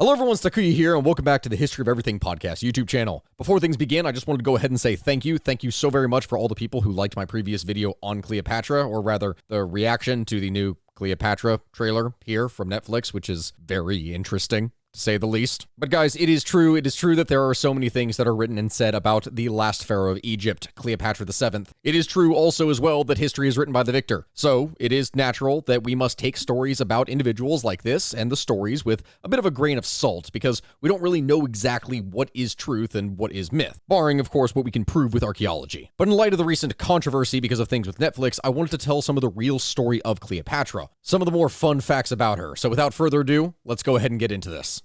Hello everyone, Takuya here, and welcome back to the History of Everything podcast YouTube channel. Before things begin, I just wanted to go ahead and say thank you. Thank you so very much for all the people who liked my previous video on Cleopatra, or rather, the reaction to the new Cleopatra trailer here from Netflix, which is very interesting to say the least. But guys, it is true, it is true that there are so many things that are written and said about the last pharaoh of Egypt, Cleopatra VII. It is true also as well that history is written by the victor. So, it is natural that we must take stories about individuals like this and the stories with a bit of a grain of salt because we don't really know exactly what is truth and what is myth, barring of course what we can prove with archaeology. But in light of the recent controversy because of things with Netflix, I wanted to tell some of the real story of Cleopatra, some of the more fun facts about her. So without further ado, let's go ahead and get into this.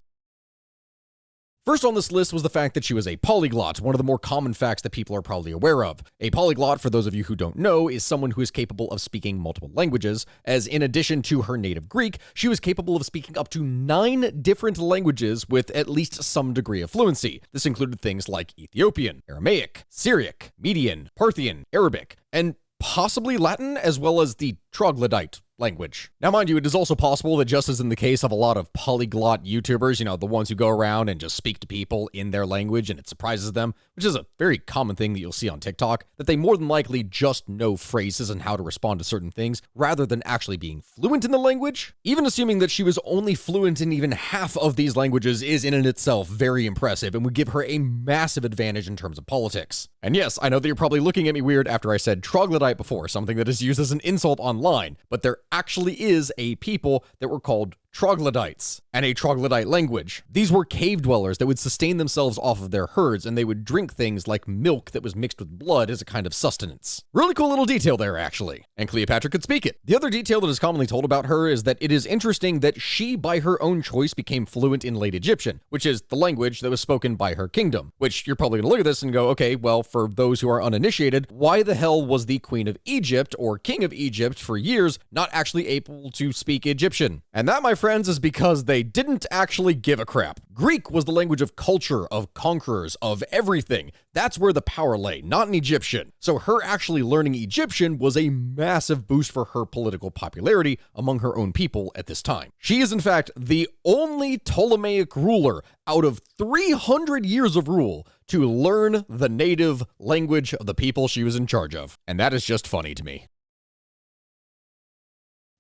First on this list was the fact that she was a polyglot, one of the more common facts that people are probably aware of. A polyglot, for those of you who don't know, is someone who is capable of speaking multiple languages, as in addition to her native Greek, she was capable of speaking up to nine different languages with at least some degree of fluency. This included things like Ethiopian, Aramaic, Syriac, Median, Parthian, Arabic, and possibly Latin, as well as the troglodyte language. Now, mind you, it is also possible that just as in the case of a lot of polyglot YouTubers, you know, the ones who go around and just speak to people in their language and it surprises them, which is a very common thing that you'll see on TikTok, that they more than likely just know phrases and how to respond to certain things rather than actually being fluent in the language. Even assuming that she was only fluent in even half of these languages is in and itself very impressive and would give her a massive advantage in terms of politics. And yes, I know that you're probably looking at me weird after I said troglodyte before, something that is used as an insult online, but there actually is a people that were called troglodytes and a troglodyte language. These were cave dwellers that would sustain themselves off of their herds and they would drink things like milk that was mixed with blood as a kind of sustenance. Really cool little detail there, actually. And Cleopatra could speak it. The other detail that is commonly told about her is that it is interesting that she, by her own choice, became fluent in late Egyptian, which is the language that was spoken by her kingdom. Which you're probably to look at this and go, okay, well, for those who are uninitiated, why the hell was the Queen of Egypt or King of Egypt for years not actually able to speak Egyptian? And that, my friends, is because they didn't actually give a crap. Greek was the language of culture, of conquerors, of everything. That's where the power lay, not in Egyptian. So her actually learning Egyptian was a massive boost for her political popularity among her own people at this time. She is, in fact, the only Ptolemaic ruler out of 300 years of rule to learn the native language of the people she was in charge of. And that is just funny to me.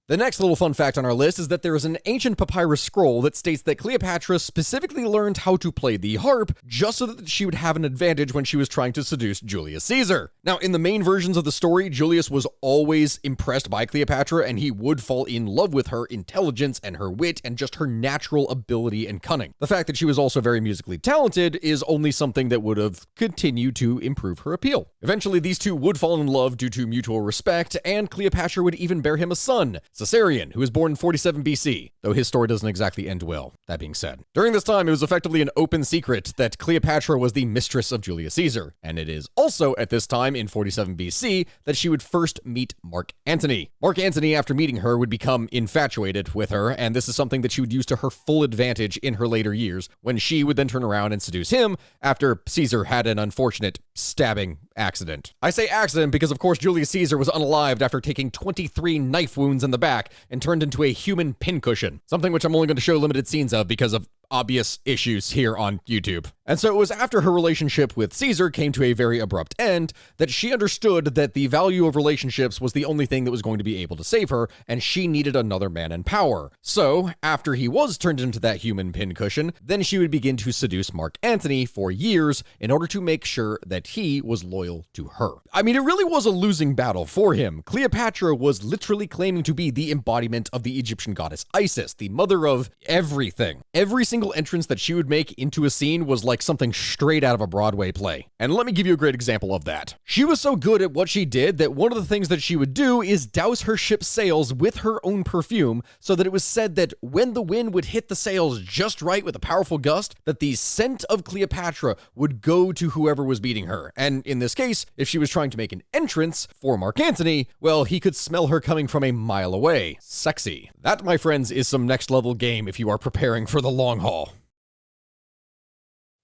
The next little fun fact on our list is that there is an ancient papyrus scroll that states that Cleopatra specifically learned how to play the harp just so that she would have an advantage when she was trying to seduce Julius Caesar. Now, in the main versions of the story, Julius was always impressed by Cleopatra and he would fall in love with her intelligence and her wit and just her natural ability and cunning. The fact that she was also very musically talented is only something that would have continued to improve her appeal. Eventually, these two would fall in love due to mutual respect, and Cleopatra would even bear him a son, Caesarion, who was born in 47 BC, though his story doesn't exactly end well, that being said. During this time, it was effectively an open secret that Cleopatra was the mistress of Julius Caesar, and it is also at this time in 47 BC that she would first meet Mark Antony. Mark Antony, after meeting her, would become infatuated with her, and this is something that she would use to her full advantage in her later years, when she would then turn around and seduce him after Caesar had an unfortunate stabbing accident. I say accident because, of course, Julius Caesar was unalived after taking 23 knife wounds in the back and turned into a human pincushion, something which I'm only going to show limited scenes of because of obvious issues here on YouTube. And so it was after her relationship with Caesar came to a very abrupt end that she understood that the value of relationships was the only thing that was going to be able to save her, and she needed another man in power. So, after he was turned into that human pincushion, then she would begin to seduce Mark Antony for years in order to make sure that he was loyal to her. I mean, it really was a losing battle for him. Cleopatra was literally claiming to be the embodiment of the Egyptian goddess Isis, the mother of everything. Every single entrance that she would make into a scene was like something straight out of a Broadway play. And let me give you a great example of that. She was so good at what she did that one of the things that she would do is douse her ship's sails with her own perfume so that it was said that when the wind would hit the sails just right with a powerful gust, that the scent of Cleopatra would go to whoever was beating her. And in this case, if she was trying to make an entrance for Mark Antony, well, he could smell her coming from a mile away. Sexy. That, my friends, is some next level game if you are preparing for the long haul call.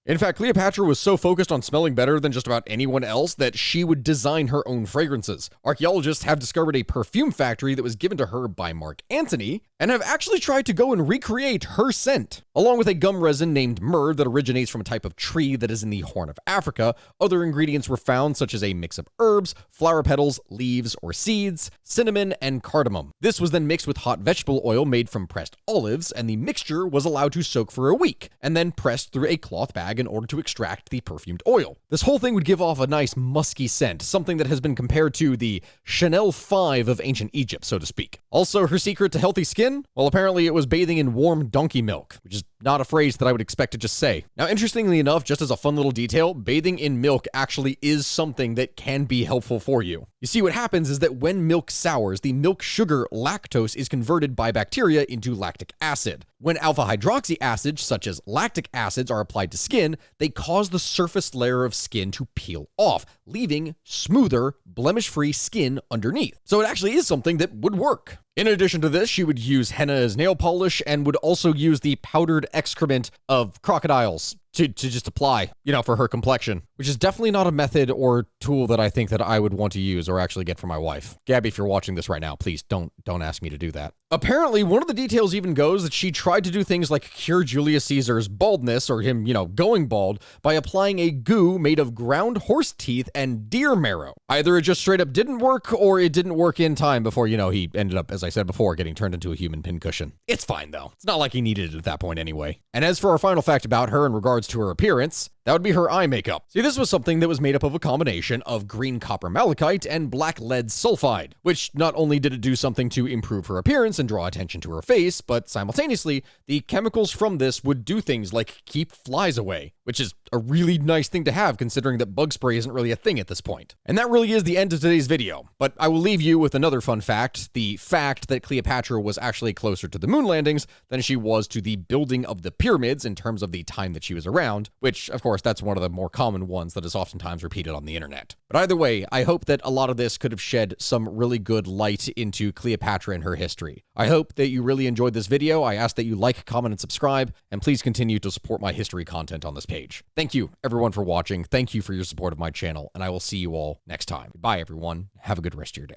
In fact, Cleopatra was so focused on smelling better than just about anyone else that she would design her own fragrances. Archaeologists have discovered a perfume factory that was given to her by Mark Antony and have actually tried to go and recreate her scent. Along with a gum resin named myrrh that originates from a type of tree that is in the Horn of Africa, other ingredients were found such as a mix of herbs, flower petals, leaves or seeds, cinnamon, and cardamom. This was then mixed with hot vegetable oil made from pressed olives, and the mixture was allowed to soak for a week, and then pressed through a cloth bag in order to extract the perfumed oil. This whole thing would give off a nice musky scent, something that has been compared to the Chanel 5 of ancient Egypt, so to speak. Also, her secret to healthy skin? Well, apparently it was bathing in warm donkey milk, which is not a phrase that I would expect to just say. Now, interestingly enough, just as a fun little detail, bathing in milk actually is something that can be helpful for you. You see, what happens is that when milk sours, the milk sugar lactose is converted by bacteria into lactic acid. When alpha hydroxy acids, such as lactic acids, are applied to skin, they cause the surface layer of skin to peel off, leaving smoother, blemish free skin underneath. So it actually is something that would work. In addition to this, she would use henna as nail polish and would also use the powdered excrement of crocodiles to, to just apply, you know, for her complexion, which is definitely not a method or tool that I think that I would want to use or actually get for my wife. Gabby, if you're watching this right now, please don't don't ask me to do that. Apparently, one of the details even goes that she tried to do things like cure Julius Caesar's baldness or him, you know, going bald by applying a goo made of ground horse teeth and deer marrow. Either it just straight up didn't work or it didn't work in time before, you know, he ended up, as I said before, getting turned into a human pincushion. It's fine though. It's not like he needed it at that point anyway. And as for our final fact about her in regards to her appearance, that would be her eye makeup. See, this was something that was made up of a combination of green copper malachite and black lead sulfide, which not only did it do something to improve her appearance and draw attention to her face, but simultaneously, the chemicals from this would do things like keep flies away, which is a really nice thing to have considering that bug spray isn't really a thing at this point. And that really is the end of today's video, but I will leave you with another fun fact, the fact that Cleopatra was actually closer to the moon landings than she was to the building of the pyramids in terms of the time that she was around, which of course that's one of the more common ones that is oftentimes repeated on the internet. But either way, I hope that a lot of this could have shed some really good light into Cleopatra and her history. I hope that you really enjoyed this video. I ask that you like, comment, and subscribe, and please continue to support my history content on this page. Thank you, everyone, for watching. Thank you for your support of my channel, and I will see you all next time. Bye, everyone. Have a good rest of your day.